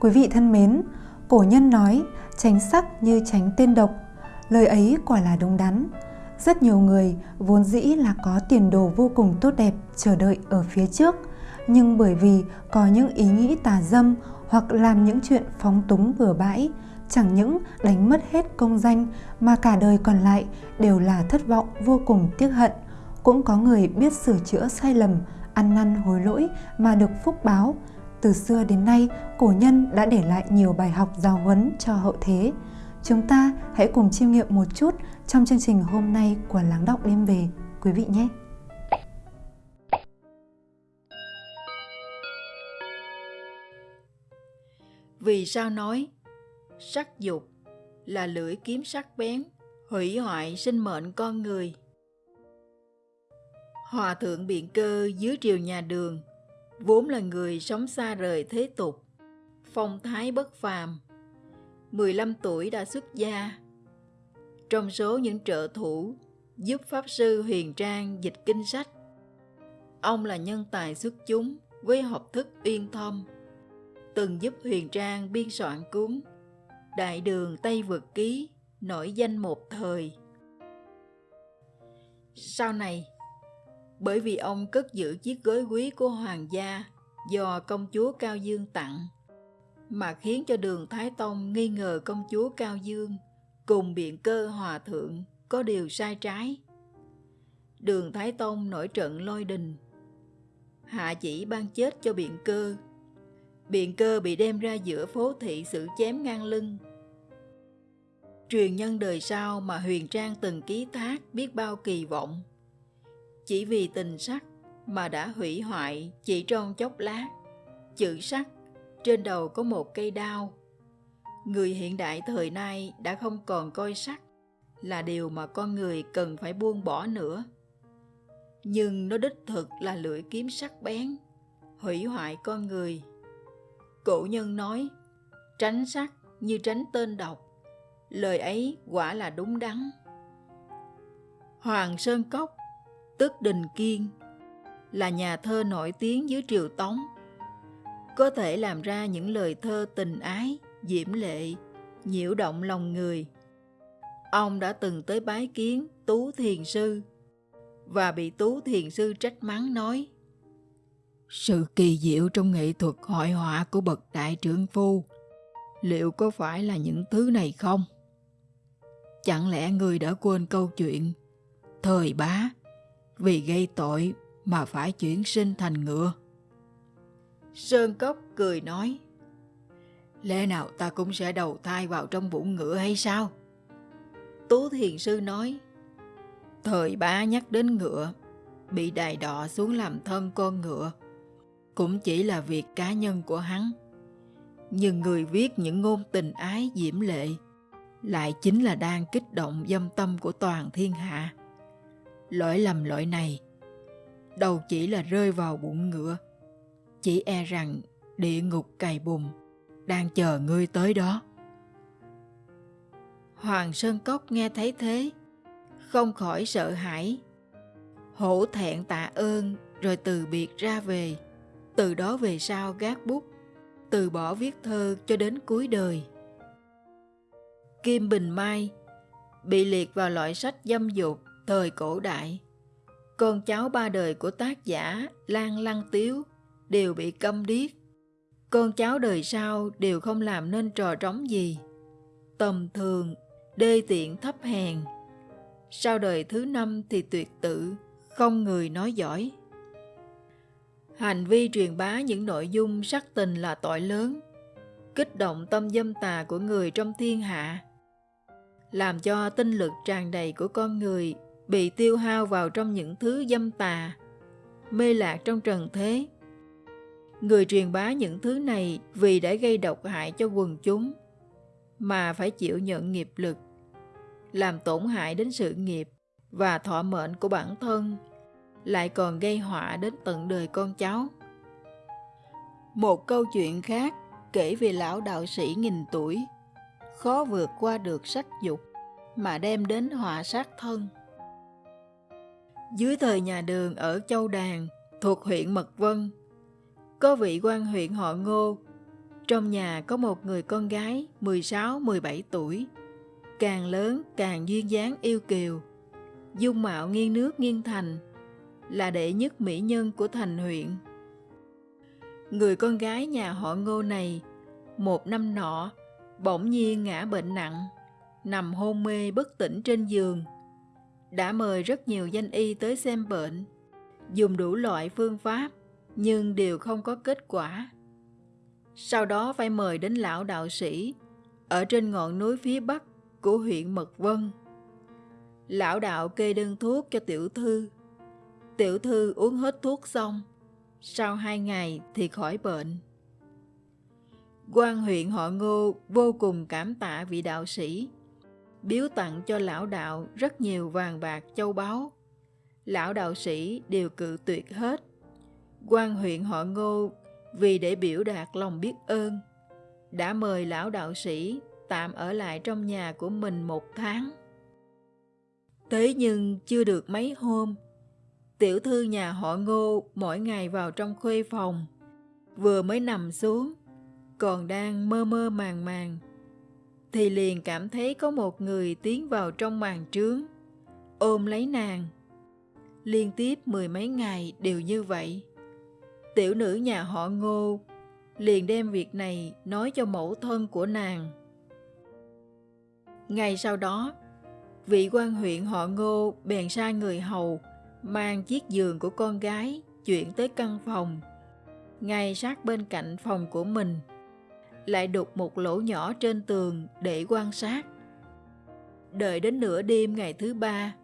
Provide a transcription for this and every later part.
Quý vị thân mến, cổ nhân nói tránh sắc như tránh tên độc. Lời ấy quả là đúng đắn. Rất nhiều người vốn dĩ là có tiền đồ vô cùng tốt đẹp chờ đợi ở phía trước, nhưng bởi vì có những ý nghĩ tà dâm hoặc làm những chuyện phóng túng bừa bãi, chẳng những đánh mất hết công danh mà cả đời còn lại đều là thất vọng vô cùng tiếc hận. Cũng có người biết sửa chữa sai lầm, ăn năn hối lỗi mà được phúc báo. Từ xưa đến nay, cổ nhân đã để lại nhiều bài học giáo huấn cho hậu thế. Chúng ta hãy cùng chiêm nghiệm một chút trong chương trình hôm nay của Láng Đọc Đêm Về, quý vị nhé! Vì sao nói sắc dục là lưỡi kiếm sắc bén, hủy hoại sinh mệnh con người? Hòa thượng biện cơ dưới triều nhà đường, vốn là người sống xa rời thế tục, phong thái bất phàm. 15 tuổi đã xuất gia. Trong số những trợ thủ giúp Pháp Sư Huyền Trang dịch kinh sách, ông là nhân tài xuất chúng với học thức uyên thâm, từng giúp Huyền Trang biên soạn cuốn Đại đường Tây Vượt Ký nổi danh một thời. Sau này, bởi vì ông cất giữ chiếc gối quý của hoàng gia do công chúa Cao Dương tặng, mà khiến cho đường Thái Tông nghi ngờ công chúa Cao Dương cùng biện cơ hòa thượng có điều sai trái. Đường Thái Tông nổi trận lôi đình, hạ chỉ ban chết cho biện cơ. Biện cơ bị đem ra giữa phố thị xử chém ngang lưng. Truyền nhân đời sau mà Huyền Trang từng ký thác biết bao kỳ vọng chỉ vì tình sắc mà đã hủy hoại chỉ trong chốc lát. Chữ sắc trên đầu có một cây đao. Người hiện đại thời nay đã không còn coi sắc là điều mà con người cần phải buông bỏ nữa. Nhưng nó đích thực là lưỡi kiếm sắc bén, hủy hoại con người. Cổ nhân nói, tránh sắc như tránh tên độc. Lời ấy quả là đúng đắn. Hoàng Sơn Cốc tức Đình Kiên, là nhà thơ nổi tiếng dưới triều Tống. Có thể làm ra những lời thơ tình ái, diễm lệ, nhiễu động lòng người. Ông đã từng tới bái kiến Tú Thiền Sư và bị Tú Thiền Sư trách mắng nói Sự kỳ diệu trong nghệ thuật hội họa của bậc đại trưởng phu liệu có phải là những thứ này không? Chẳng lẽ người đã quên câu chuyện thời bá vì gây tội mà phải chuyển sinh thành ngựa. Sơn Cốc cười nói, Lẽ nào ta cũng sẽ đầu thai vào trong bụng ngựa hay sao? Tú Thiền Sư nói, Thời bá nhắc đến ngựa, bị đài đọ xuống làm thân con ngựa, cũng chỉ là việc cá nhân của hắn. Nhưng người viết những ngôn tình ái diễm lệ lại chính là đang kích động dâm tâm của toàn thiên hạ lỗi lầm lỗi này. Đâu chỉ là rơi vào bụng ngựa. Chỉ e rằng địa ngục cày bùn đang chờ ngươi tới đó. Hoàng sơn cốc nghe thấy thế, không khỏi sợ hãi. Hổ thẹn tạ ơn, rồi từ biệt ra về. Từ đó về sau gác bút, từ bỏ viết thơ cho đến cuối đời. Kim bình mai bị liệt vào loại sách dâm dục thời cổ đại. Con cháu ba đời của tác giả Lan Lăng Tiếu đều bị câm điếc. Con cháu đời sau đều không làm nên trò trống gì. Tầm thường, đê tiện thấp hèn. Sau đời thứ năm thì tuyệt tự, không người nói giỏi. Hành vi truyền bá những nội dung sắc tình là tội lớn, kích động tâm dâm tà của người trong thiên hạ, làm cho tinh lực tràn đầy của con người bị tiêu hao vào trong những thứ dâm tà, mê lạc trong trần thế. Người truyền bá những thứ này vì đã gây độc hại cho quần chúng, mà phải chịu nhận nghiệp lực, làm tổn hại đến sự nghiệp và thọ mệnh của bản thân, lại còn gây họa đến tận đời con cháu. Một câu chuyện khác kể về lão đạo sĩ nghìn tuổi, khó vượt qua được sắc dục mà đem đến họa sát thân. Dưới thời nhà đường ở Châu Đàn, thuộc huyện Mật Vân, có vị quan huyện họ Ngô, Trong nhà có một người con gái 16-17 tuổi, càng lớn càng duyên dáng yêu kiều, dung mạo nghiêng nước nghiêng thành, là đệ nhất mỹ nhân của thành huyện. Người con gái nhà họ ngô này, một năm nọ, bỗng nhiên ngã bệnh nặng, nằm hôn mê bất tỉnh trên giường. Đã mời rất nhiều danh y tới xem bệnh, dùng đủ loại phương pháp, nhưng đều không có kết quả. Sau đó phải mời đến lão đạo sĩ ở trên ngọn núi phía bắc của huyện Mật Vân. Lão đạo kê đơn thuốc cho tiểu thư. Tiểu thư uống hết thuốc xong, sau hai ngày thì khỏi bệnh. quan huyện họ ngô vô cùng cảm tạ vị đạo sĩ, biếu tặng cho lão đạo rất nhiều vàng bạc châu báu. Lão đạo sĩ đều cự tuyệt hết. quan huyện họ ngô vì để biểu đạt lòng biết ơn, đã mời lão đạo sĩ tạm ở lại trong nhà của mình một tháng. Thế nhưng chưa được mấy hôm, tiểu thư nhà họ ngô mỗi ngày vào trong khuê phòng, vừa mới nằm xuống, còn đang mơ mơ màng màng, thì liền cảm thấy có một người tiến vào trong màn trướng, ôm lấy nàng. Liên tiếp mười mấy ngày đều như vậy. Tiểu nữ nhà họ ngô liền đem việc này nói cho mẫu thân của nàng. Ngày sau đó, vị quan huyện họ ngô bèn sai người hầu mang chiếc giường của con gái chuyển tới căn phòng, ngay sát bên cạnh phòng của mình, lại đục một lỗ nhỏ trên tường để quan sát. Đợi đến nửa đêm ngày thứ ba,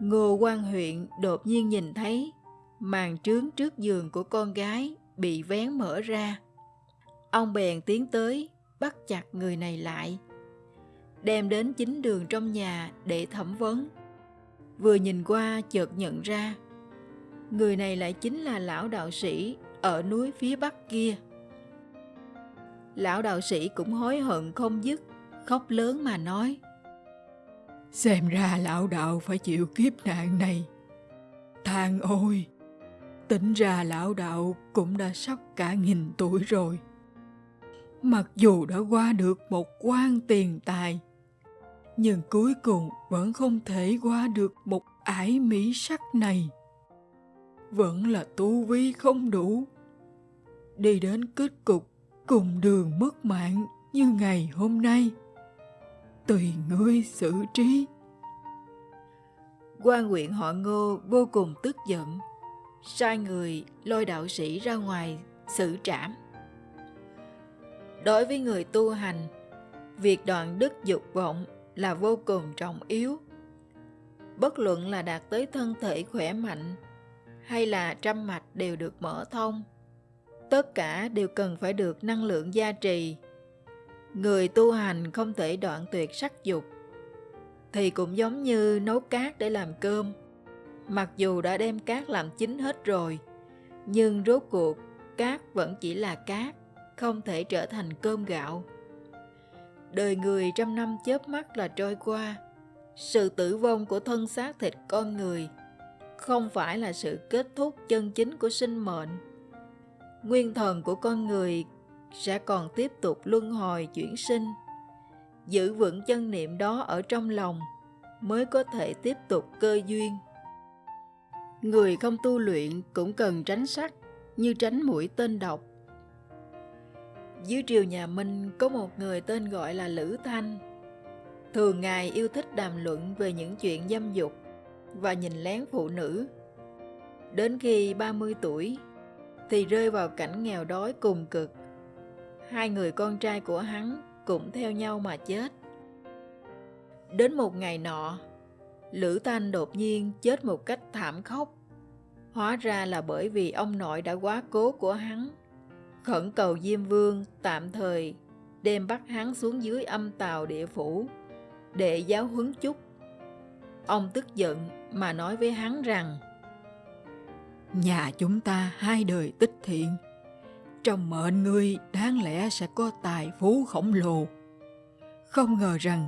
Ngô quan huyện đột nhiên nhìn thấy màn trướng trước giường của con gái bị vén mở ra. Ông bèn tiến tới, bắt chặt người này lại, đem đến chính đường trong nhà để thẩm vấn. Vừa nhìn qua chợt nhận ra, người này lại chính là lão đạo sĩ ở núi phía bắc kia. Lão đạo sĩ cũng hối hận không dứt, khóc lớn mà nói. Xem ra lão đạo phải chịu kiếp nạn này. Thang ôi, Tính ra lão đạo cũng đã sắp cả nghìn tuổi rồi. Mặc dù đã qua được một quan tiền tài, nhưng cuối cùng vẫn không thể qua được một ải mỹ sắc này. Vẫn là tu vi không đủ. Đi đến kết cục cùng đường mất mạng như ngày hôm nay. Tùy ngươi xử trí. quan huyện họ ngô vô cùng tức giận sai người lôi đạo sĩ ra ngoài xử trảm. Đối với người tu hành, việc đoạn đức dục vọng là vô cùng trọng yếu. Bất luận là đạt tới thân thể khỏe mạnh hay là trăm mạch đều được mở thông, tất cả đều cần phải được năng lượng gia trì. Người tu hành không thể đoạn tuyệt sắc dục, thì cũng giống như nấu cát để làm cơm Mặc dù đã đem cát làm chín hết rồi, nhưng rốt cuộc cát vẫn chỉ là cát, không thể trở thành cơm gạo. Đời người trăm năm chớp mắt là trôi qua, sự tử vong của thân xác thịt con người không phải là sự kết thúc chân chính của sinh mệnh. Nguyên thần của con người sẽ còn tiếp tục luân hồi chuyển sinh. Giữ vững chân niệm đó ở trong lòng mới có thể tiếp tục cơ duyên. Người không tu luyện cũng cần tránh sắc như tránh mũi tên độc. Dưới triều nhà Minh có một người tên gọi là Lữ Thanh. Thường ngày yêu thích đàm luận về những chuyện dâm dục và nhìn lén phụ nữ. Đến khi 30 tuổi thì rơi vào cảnh nghèo đói cùng cực. Hai người con trai của hắn cũng theo nhau mà chết. Đến một ngày nọ, Lữ Thanh đột nhiên chết một cách thảm khốc. Hóa ra là bởi vì ông nội đã quá cố của hắn. Khẩn cầu Diêm Vương tạm thời đem bắt hắn xuống dưới âm tàu địa phủ để giáo huấn chút. Ông tức giận mà nói với hắn rằng Nhà chúng ta hai đời tích thiện, trong mệnh ngươi đáng lẽ sẽ có tài phú khổng lồ. Không ngờ rằng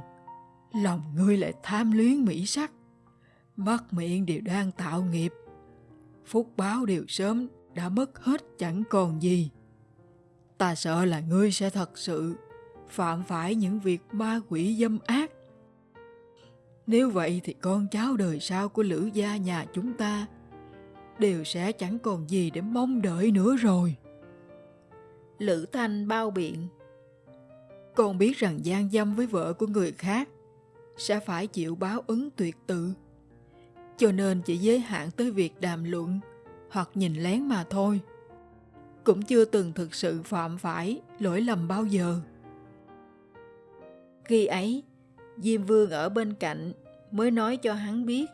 lòng ngươi lại tham luyến mỹ sắc, mắt miệng đều đang tạo nghiệp phúc báo đều sớm đã mất hết chẳng còn gì. ta sợ là ngươi sẽ thật sự phạm phải những việc ma quỷ dâm ác. Nếu vậy thì con cháu đời sau của Lữ gia nhà chúng ta đều sẽ chẳng còn gì để mong đợi nữa rồi. Lữ Thanh bao biện. Con biết rằng gian dâm với vợ của người khác sẽ phải chịu báo ứng tuyệt tự. Cho nên chỉ giới hạn tới việc đàm luận hoặc nhìn lén mà thôi. Cũng chưa từng thực sự phạm phải lỗi lầm bao giờ. Khi ấy, Diêm Vương ở bên cạnh mới nói cho hắn biết.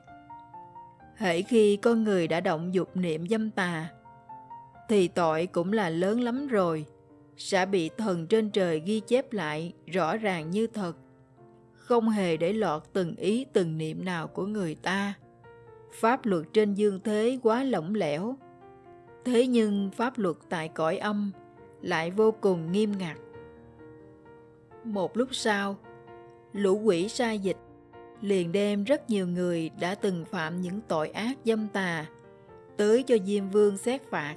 Hễ khi con người đã động dục niệm dâm tà, thì tội cũng là lớn lắm rồi, sẽ bị thần trên trời ghi chép lại rõ ràng như thật, không hề để lọt từng ý từng niệm nào của người ta. Pháp luật trên dương thế quá lỏng lẻo, thế nhưng pháp luật tại cõi âm lại vô cùng nghiêm ngặt. Một lúc sau, lũ quỷ sai dịch liền đem rất nhiều người đã từng phạm những tội ác dâm tà tới cho Diêm Vương xét phạt.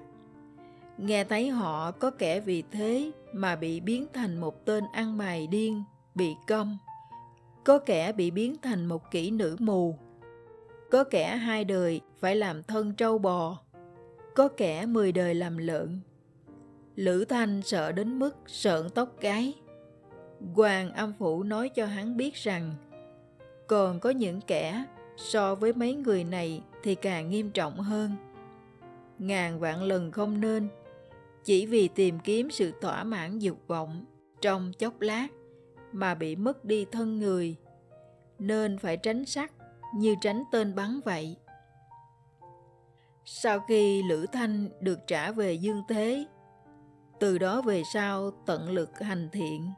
Nghe thấy họ có kẻ vì thế mà bị biến thành một tên ăn mày điên, bị câm. Có kẻ bị biến thành một kỹ nữ mù. Có kẻ hai đời phải làm thân trâu bò. Có kẻ mười đời làm lợn. Lữ Thanh sợ đến mức sợn tóc gáy. Hoàng âm phủ nói cho hắn biết rằng còn có những kẻ so với mấy người này thì càng nghiêm trọng hơn. Ngàn vạn lần không nên chỉ vì tìm kiếm sự thỏa mãn dục vọng trong chốc lát mà bị mất đi thân người, nên phải tránh sắc như tránh tên bắn vậy. Sau khi Lữ Thanh được trả về dương thế, từ đó về sau tận lực hành thiện,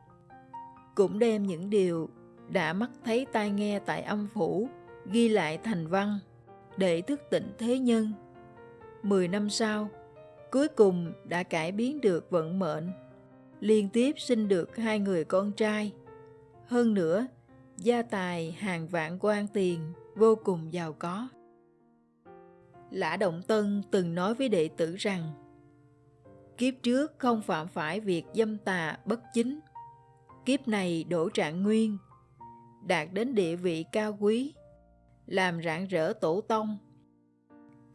cũng đem những điều đã mắt thấy tai nghe tại âm phủ ghi lại thành văn để thức tỉnh thế nhân. Mười năm sau, cuối cùng đã cải biến được vận mệnh, liên tiếp sinh được hai người con trai. Hơn nữa, gia tài hàng vạn quan tiền vô cùng giàu có. Lã Động Tân từng nói với đệ tử rằng Kiếp trước không phạm phải việc dâm tà bất chính Kiếp này đổ trạng nguyên Đạt đến địa vị cao quý Làm rạng rỡ tổ tông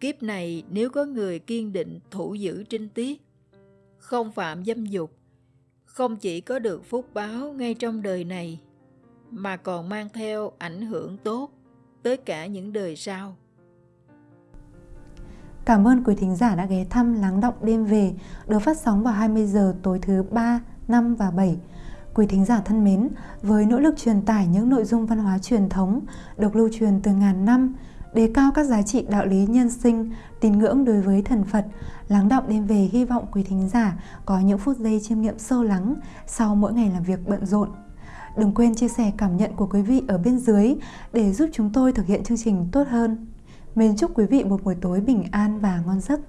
Kiếp này nếu có người kiên định thủ giữ trinh tiết, không phạm dâm dục, không chỉ có được phúc báo ngay trong đời này, mà còn mang theo ảnh hưởng tốt tới cả những đời sau. Cảm ơn quý thính giả đã ghé thăm Lắng Động Đêm Về được phát sóng vào 20 giờ tối thứ 3, 5 và 7. Quý thính giả thân mến, với nỗ lực truyền tải những nội dung văn hóa truyền thống được lưu truyền từ ngàn năm, đề cao các giá trị đạo lý nhân sinh, tín ngưỡng đối với thần Phật, lắng động đêm về hy vọng quý thính giả có những phút giây chiêm nghiệm sâu lắng sau mỗi ngày làm việc bận rộn. Đừng quên chia sẻ cảm nhận của quý vị ở bên dưới để giúp chúng tôi thực hiện chương trình tốt hơn. Mến chúc quý vị một buổi tối bình an và ngon giấc.